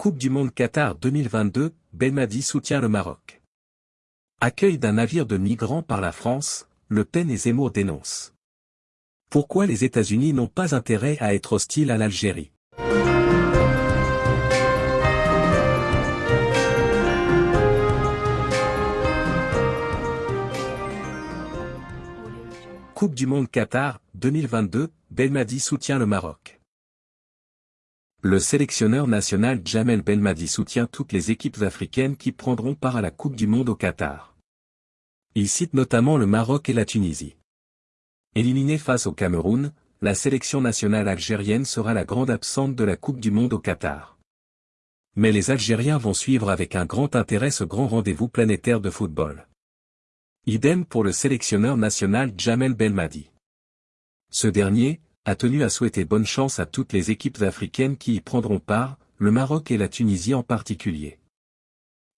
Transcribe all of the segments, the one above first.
Coupe du Monde Qatar 2022, Belmadi soutient le Maroc. Accueil d'un navire de migrants par la France, Le Pen et Zemmour dénoncent. Pourquoi les États-Unis n'ont pas intérêt à être hostiles à l'Algérie? Coupe du Monde Qatar 2022, Belmadi soutient le Maroc. Le sélectionneur national Jamel Belmadi soutient toutes les équipes africaines qui prendront part à la Coupe du Monde au Qatar. Il cite notamment le Maroc et la Tunisie. Éliminée face au Cameroun, la sélection nationale algérienne sera la grande absente de la Coupe du Monde au Qatar. Mais les Algériens vont suivre avec un grand intérêt ce grand rendez-vous planétaire de football. Idem pour le sélectionneur national Jamel Belmadi. Ce dernier, a tenu à souhaiter bonne chance à toutes les équipes africaines qui y prendront part, le Maroc et la Tunisie en particulier.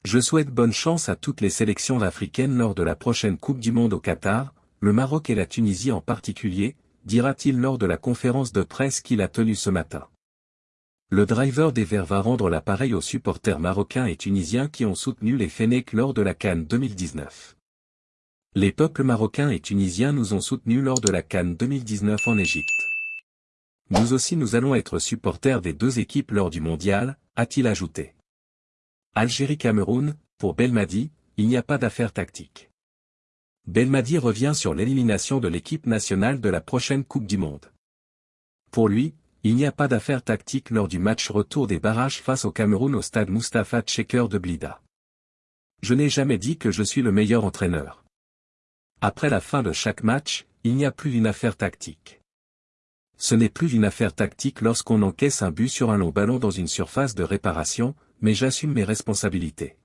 Je souhaite bonne chance à toutes les sélections africaines lors de la prochaine Coupe du Monde au Qatar, le Maroc et la Tunisie en particulier, dira-t-il lors de la conférence de presse qu'il a tenue ce matin. Le driver des Verts va rendre l'appareil aux supporters marocains et tunisiens qui ont soutenu les Fennecs lors de la Cannes 2019. Les peuples marocains et tunisiens nous ont soutenus lors de la Cannes 2019 en Égypte. Nous aussi nous allons être supporters des deux équipes lors du mondial, a-t-il ajouté. Algérie-Cameroun, pour Belmadi, il n'y a pas d'affaire tactique. Belmadi revient sur l'élimination de l'équipe nationale de la prochaine Coupe du Monde. Pour lui, il n'y a pas d'affaire tactique lors du match retour des barrages face au Cameroun au stade Mustapha Tcheker de Blida. Je n'ai jamais dit que je suis le meilleur entraîneur. Après la fin de chaque match, il n'y a plus d'une affaire tactique ce n'est plus une affaire tactique lorsqu'on encaisse un but sur un long ballon dans une surface de réparation, mais j'assume mes responsabilités.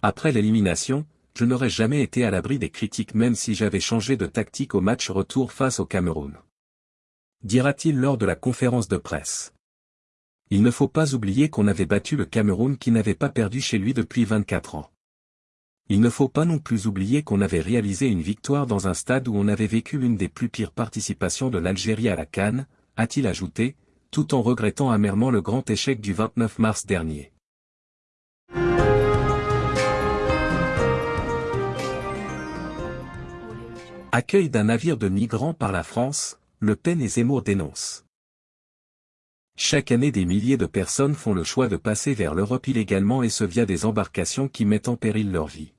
Après l'élimination, je n'aurais jamais été à l'abri des critiques même si j'avais changé de tactique au match retour face au Cameroun. Dira-t-il lors de la conférence de presse. Il ne faut pas oublier qu'on avait battu le Cameroun qui n'avait pas perdu chez lui depuis 24 ans. Il ne faut pas non plus oublier qu'on avait réalisé une victoire dans un stade où on avait vécu l'une des plus pires participations de l'Algérie à la Cannes, a-t-il ajouté, tout en regrettant amèrement le grand échec du 29 mars dernier. Accueil d'un navire de migrants par la France, Le Pen et Zemmour dénoncent. Chaque année des milliers de personnes font le choix de passer vers l'Europe illégalement et ce via des embarcations qui mettent en péril leur vie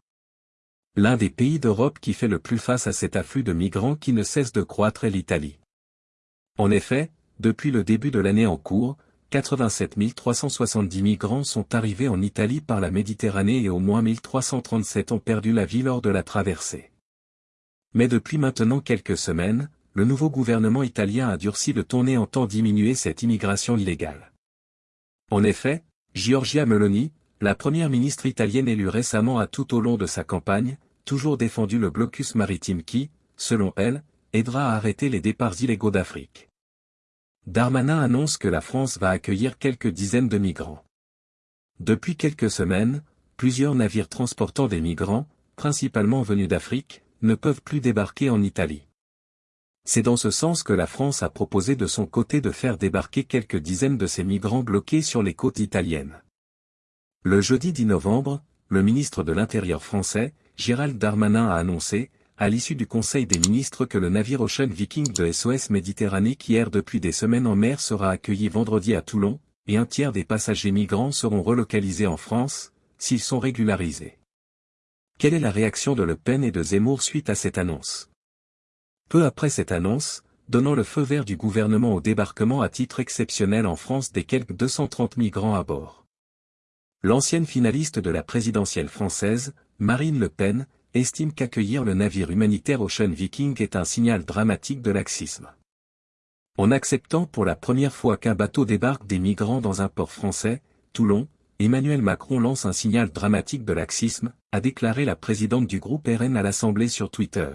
l'un des pays d'Europe qui fait le plus face à cet afflux de migrants qui ne cesse de croître est l'Italie. En effet, depuis le début de l'année en cours, 87 370 migrants sont arrivés en Italie par la Méditerranée et au moins 1337 ont perdu la vie lors de la traversée. Mais depuis maintenant quelques semaines, le nouveau gouvernement italien a durci le ton et entend diminuer cette immigration illégale. En effet, Giorgia Meloni, la première ministre italienne élue récemment a tout au long de sa campagne, toujours défendu le blocus maritime qui, selon elle, aidera à arrêter les départs illégaux d'Afrique. Darmanin annonce que la France va accueillir quelques dizaines de migrants. Depuis quelques semaines, plusieurs navires transportant des migrants, principalement venus d'Afrique, ne peuvent plus débarquer en Italie. C'est dans ce sens que la France a proposé de son côté de faire débarquer quelques dizaines de ces migrants bloqués sur les côtes italiennes. Le jeudi 10 novembre, le ministre de l'Intérieur français, Gérald Darmanin a annoncé, à l'issue du Conseil des ministres que le navire Ocean Viking de SOS Méditerranée qui erre depuis des semaines en mer sera accueilli vendredi à Toulon, et un tiers des passagers migrants seront relocalisés en France, s'ils sont régularisés. Quelle est la réaction de Le Pen et de Zemmour suite à cette annonce? Peu après cette annonce, donnant le feu vert du gouvernement au débarquement à titre exceptionnel en France des quelques 230 migrants à bord. L'ancienne finaliste de la présidentielle française, Marine Le Pen, estime qu'accueillir le navire humanitaire Ocean Viking est un signal dramatique de laxisme. En acceptant pour la première fois qu'un bateau débarque des migrants dans un port français, Toulon, Emmanuel Macron lance un signal dramatique de laxisme, a déclaré la présidente du groupe RN à l'Assemblée sur Twitter.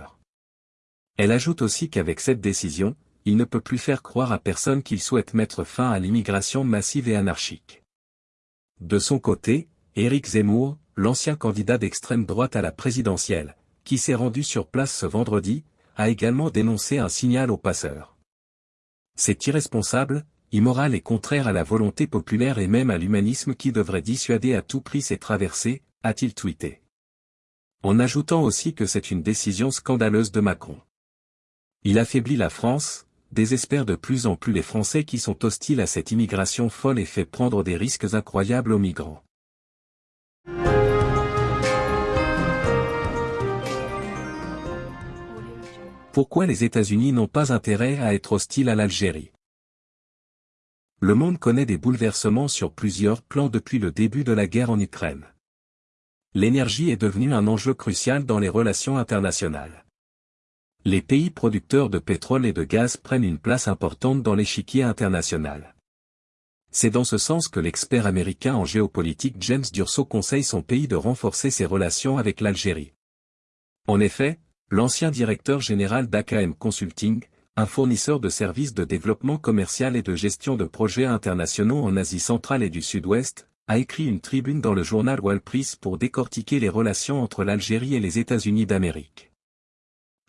Elle ajoute aussi qu'avec cette décision, il ne peut plus faire croire à personne qu'il souhaite mettre fin à l'immigration massive et anarchique. De son côté, Éric Zemmour, l'ancien candidat d'extrême droite à la présidentielle, qui s'est rendu sur place ce vendredi, a également dénoncé un signal aux passeurs. C'est irresponsable, immoral et contraire à la volonté populaire et même à l'humanisme qui devrait dissuader à tout prix ces traversées, a-t-il tweeté. En ajoutant aussi que c'est une décision scandaleuse de Macron. Il affaiblit la France, désespère de plus en plus les Français qui sont hostiles à cette immigration folle et fait prendre des risques incroyables aux migrants. Pourquoi les États-Unis n'ont pas intérêt à être hostiles à l'Algérie? Le monde connaît des bouleversements sur plusieurs plans depuis le début de la guerre en Ukraine. L'énergie est devenue un enjeu crucial dans les relations internationales. Les pays producteurs de pétrole et de gaz prennent une place importante dans l'échiquier international. C'est dans ce sens que l'expert américain en géopolitique James Durso conseille son pays de renforcer ses relations avec l'Algérie. En effet, l'ancien directeur général d'AKM Consulting, un fournisseur de services de développement commercial et de gestion de projets internationaux en Asie centrale et du Sud-Ouest, a écrit une tribune dans le journal Wall Press pour décortiquer les relations entre l'Algérie et les États-Unis d'Amérique.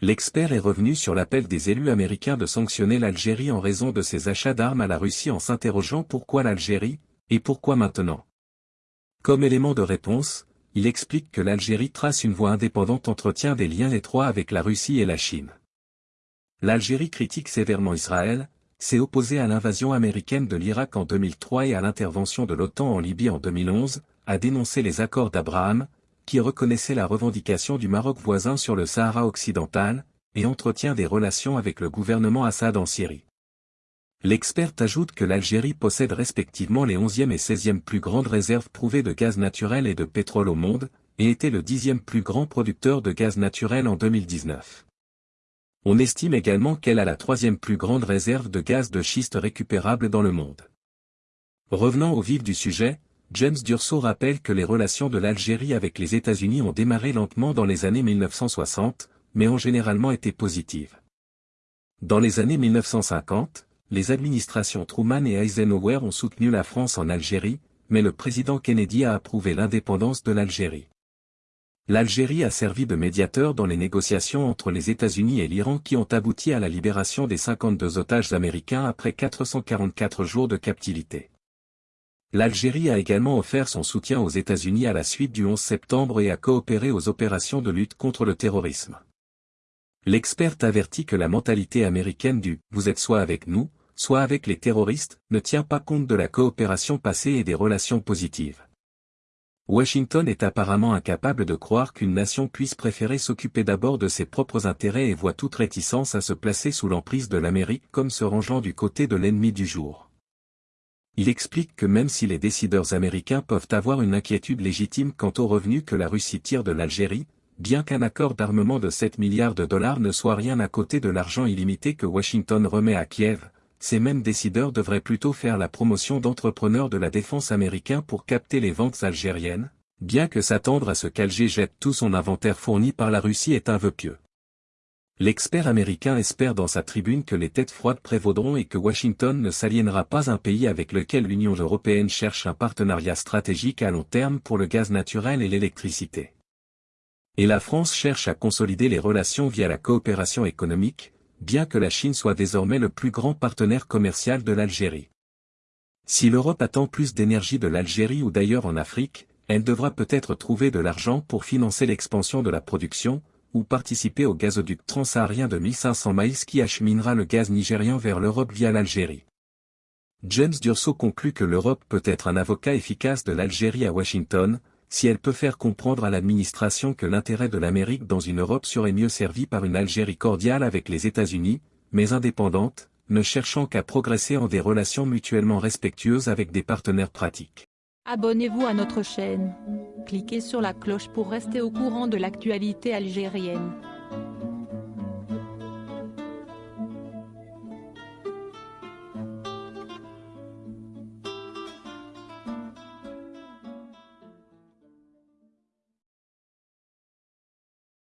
L'expert est revenu sur l'appel des élus américains de sanctionner l'Algérie en raison de ses achats d'armes à la Russie en s'interrogeant pourquoi l'Algérie, et pourquoi maintenant. Comme élément de réponse, il explique que l'Algérie trace une voie indépendante entretient des liens étroits avec la Russie et la Chine. L'Algérie critique sévèrement Israël, s'est opposée à l'invasion américaine de l'Irak en 2003 et à l'intervention de l'OTAN en Libye en 2011, a dénoncé les accords d'Abraham, qui reconnaissait la revendication du Maroc voisin sur le Sahara occidental, et entretient des relations avec le gouvernement Assad en Syrie. L'expert ajoute que l'Algérie possède respectivement les 11e et 16e plus grandes réserves prouvées de gaz naturel et de pétrole au monde, et était le 10e plus grand producteur de gaz naturel en 2019. On estime également qu'elle a la troisième plus grande réserve de gaz de schiste récupérable dans le monde. Revenant au vif du sujet, James Durso rappelle que les relations de l'Algérie avec les États-Unis ont démarré lentement dans les années 1960, mais ont généralement été positives. Dans les années 1950, les administrations Truman et Eisenhower ont soutenu la France en Algérie, mais le président Kennedy a approuvé l'indépendance de l'Algérie. L'Algérie a servi de médiateur dans les négociations entre les États-Unis et l'Iran qui ont abouti à la libération des 52 otages américains après 444 jours de captivité. L'Algérie a également offert son soutien aux États-Unis à la suite du 11 septembre et a coopéré aux opérations de lutte contre le terrorisme. L'expert avertit que la mentalité américaine du « vous êtes soit avec nous, soit avec les terroristes, ne tient pas compte de la coopération passée et des relations positives. Washington est apparemment incapable de croire qu'une nation puisse préférer s'occuper d'abord de ses propres intérêts et voit toute réticence à se placer sous l'emprise de l'Amérique comme se rangeant du côté de l'ennemi du jour. Il explique que même si les décideurs américains peuvent avoir une inquiétude légitime quant aux revenus que la Russie tire de l'Algérie, bien qu'un accord d'armement de 7 milliards de dollars ne soit rien à côté de l'argent illimité que Washington remet à Kiev, ces mêmes décideurs devraient plutôt faire la promotion d'entrepreneurs de la défense américain pour capter les ventes algériennes, bien que s'attendre à ce qu'Alger jette tout son inventaire fourni par la Russie est un vœu pieux. L'expert américain espère dans sa tribune que les têtes froides prévaudront et que Washington ne s'aliénera pas un pays avec lequel l'Union européenne cherche un partenariat stratégique à long terme pour le gaz naturel et l'électricité. Et la France cherche à consolider les relations via la coopération économique, bien que la Chine soit désormais le plus grand partenaire commercial de l'Algérie. Si l'Europe attend plus d'énergie de l'Algérie ou d'ailleurs en Afrique, elle devra peut-être trouver de l'argent pour financer l'expansion de la production, ou participer au gazoduc transsaharien de 1500 miles qui acheminera le gaz nigérian vers l'Europe via l'Algérie. James Durso conclut que l'Europe peut être un avocat efficace de l'Algérie à Washington, si elle peut faire comprendre à l'administration que l'intérêt de l'Amérique dans une Europe serait mieux servi par une Algérie cordiale avec les États-Unis, mais indépendante, ne cherchant qu'à progresser en des relations mutuellement respectueuses avec des partenaires pratiques. Abonnez-vous à notre chaîne. Cliquez sur la cloche pour rester au courant de l'actualité algérienne.